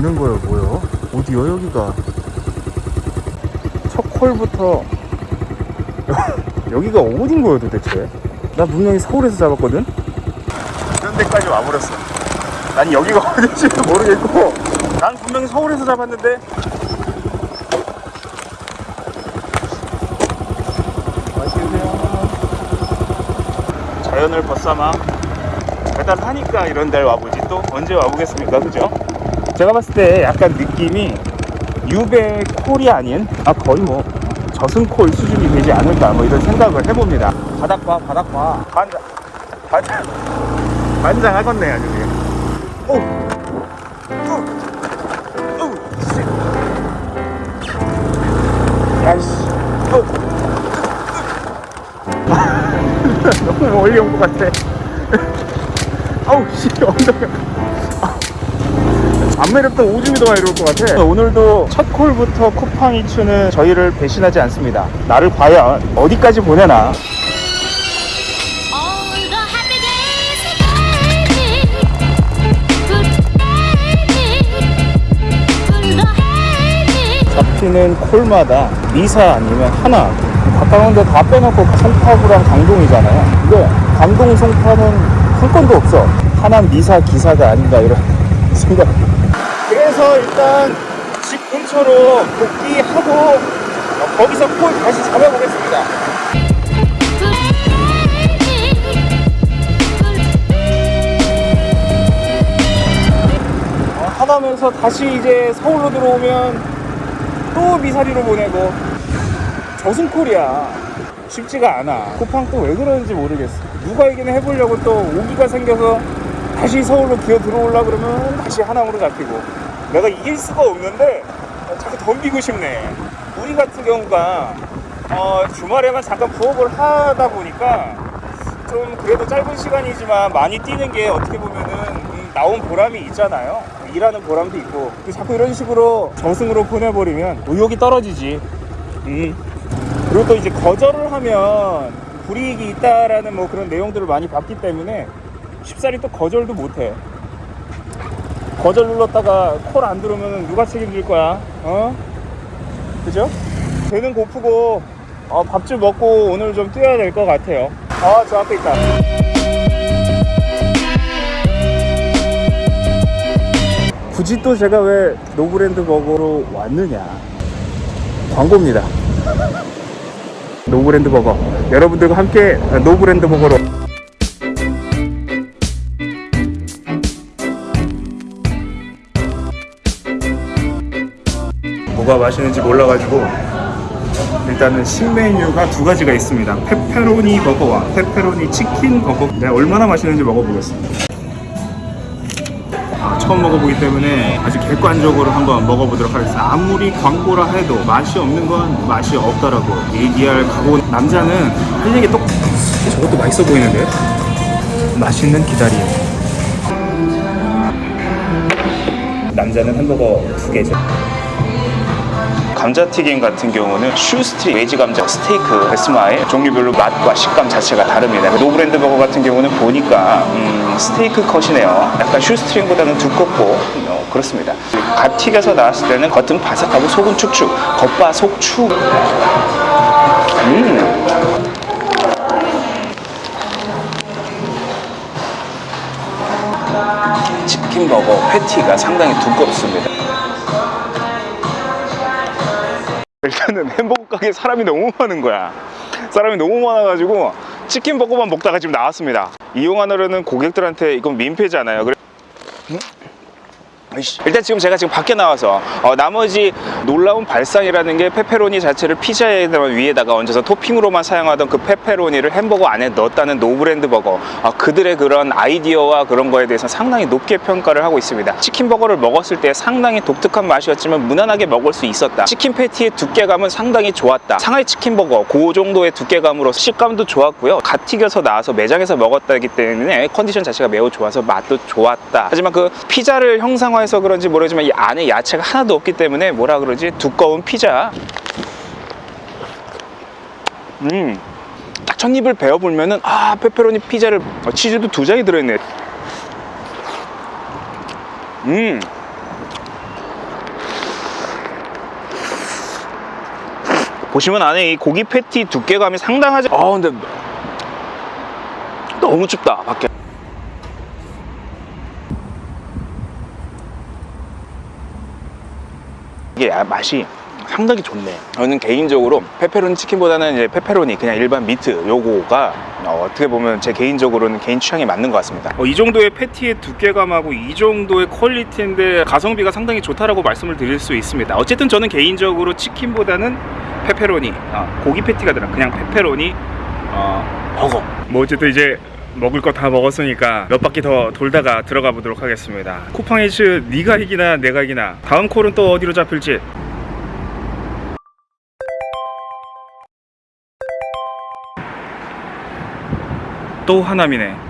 있는 거예요 뭐요? 어디요 여기가 첫 콜부터 여기가 어딘 거예요 도대체? 나 분명히 서울에서 잡았거든? 이런 데까지 와버렸어 난 여기가 어딘지도 모르겠고 난 분명히 서울에서 잡았는데 맛있게 드세요 자연을 벗삼아 배달하니까 이런 데를 와보지 또 언제 와보겠습니까 그죠? 제가 봤을 때 약간 느낌이 유배 콜이 아닌 아 거의 뭐 저승콜 수준이 되지 않을까 뭐 이런 생각을 해봅니다. 바닥 봐 바닥 봐 반장 반장 반장 하겠네 아주 그냥. 오! 야이씨 오! 너무 멀리 온것 같아. 아우 씨 엉덩이 안 매렵던 오줌이 더 많이 들어올 것 같아. 오늘도 첫 콜부터 쿠팡이 추는 저희를 배신하지 않습니다. 나를 과연 어디까지 보내나? 잡히는 콜마다 미사 아니면 하나. 가까운데 다 빼놓고 송파구랑 강동이잖아요. 근데 강동 송파는 한 건도 없어. 하나 미사 기사가 아닌가 이런 생각 그래서 일단 집 근처로 복귀하고 어, 거기서 콜 다시 잡아보겠습니다. 어, 하다면서 다시 이제 서울로 들어오면 또 미사리로 보내고. 저승콜이야 쉽지가 않아. 쿠팡 또 왜 그러는지 모르겠어. 누가 이기는 해보려고 또 오기가 생겨서 다시 서울로 기어 들어오려 그러면 다시 하남으로 잡히고 내가 이길 수가 없는데 어, 자꾸 덤비고 싶네 우리 같은 경우가 어, 주말에만 잠깐 부업을 하다 보니까 좀 그래도 짧은 시간이지만 많이 뛰는 게 어떻게 보면은 음, 나온 보람이 있잖아요. 일하는 보람도 있고 그 자꾸 이런 식으로 저승으로 보내버리면 의욕이 떨어지지. 음. 그리고 또 이제 거절을 하면 불이익이 있다라는 뭐 그런 내용들을 많이 봤기 때문에 쉽사리 또 거절도 못해. 거절 눌렀다가 콜 안 들어오면 누가 책임질 거야? 어? 그죠? 배는 고프고 어, 밥좀 먹고 오늘 좀 뛰어야 될 것 같아요. 아, 저 앞에 있다. 굳이 또 제가 왜 노브랜드 버거로 왔느냐? 광고입니다. 노브랜드 버거. 여러분들과 함께 노브랜드 버거로. 뭐가 맛있는지 몰라가지고 일단은 신메뉴가 두 가지가 있습니다. 페페로니 버거와 페페로니 치킨 버거. 내가 얼마나 맛있는지 먹어보겠습니다. 아, 처음 먹어보기 때문에 아주 객관적으로 한번 먹어보도록 하겠습니다. 아무리 광고라 해도 맛이 없는 건 맛이 없다라고 얘기할 각오. 남자는 할 얘기 똑. 저것도 맛있어 보이는데? 맛있는 기다림. 남자는 햄버거 두 개죠. 감자튀김 같은 경우는 shoestring 웨지 감자 스테이크 컷 스마일 종류별로 맛과 식감 자체가 다릅니다. 노브랜드 버거 같은 경우는 보니까 음, 스테이크 컷이네요. 약간 슈스트링보다는 두껍고 어, 그렇습니다. 갓 튀겨서 나왔을 때는 겉은 바삭하고 속은 축축 겉바 속축 음. 치킨 버거 패티가 상당히 두껍습니다 일단은 햄버거 가게 사람이 너무 많은 거야 사람이 너무 많아가지고 치킨 버거만 먹다가 지금 나왔습니다 이용하려는 고객들한테 이건 민폐잖아요 그래- 음? 일단 지금 제가 지금 밖에 나와서 어, 나머지 놀라운 발상이라는 게 페페로니 자체를 피자에 위에다가 얹어서 토핑으로만 사용하던 그 페페로니를 햄버거 안에 넣었다는 노브랜드 버거. 어, 그들의 그런 아이디어와 그런 거에 대해서 상당히 높게 평가를 하고 있습니다. 치킨 버거를 먹었을 때 상당히 독특한 맛이었지만 무난하게 먹을 수 있었다. 치킨 패티의 두께감은 상당히 좋았다. 상하이 치킨 버거 그 정도의 두께감으로 식감도 좋았고요. 갓 튀겨서 나와서 매장에서 먹었다기 때문에 컨디션 자체가 매우 좋아서 맛도 좋았다. 하지만 그 피자를 형상화 해서 해서 그런지 모르지만 이 안에 야채가 하나도 없기 때문에 뭐라 그러지? 두꺼운 피자. 음딱 첫 입을 베어보면은 아 페페로니 피자를 어, 치즈도 두 장이 들어있네. 음. 보시면 안에 이 고기 패티 두께감이 상당하지. 아 근데 너무 춥다 밖에. 이게 야- 맛이 상당히 좋네. 저는 개인적으로 페페로니 치킨보다는 이제 페페로니 그냥 일반 meat 버거가 어, 떻게 보면 제 개인적으로는 개인 취향에 맞는 것 같습니다. 이 정도의 패티의 두께감하고 이 정도의 퀄리티인데 가성비가 상당히 좋다라고 말씀을 드릴 수 있습니다. 어쨌든 저는 개인적으로 치킨보다는 페페로니 아, 고기 패티가 들어 그냥 페페로니 어, 버거. 뭐 어쨌든 이제 먹을 거 다 먹었으니까 몇 바퀴 더 돌다가 들어가 보도록 하겠습니다. 쿠팡이츠 네가 이기나 내가 이기나. 다음 콜은 또 어디로 잡힐지. 또 하남이네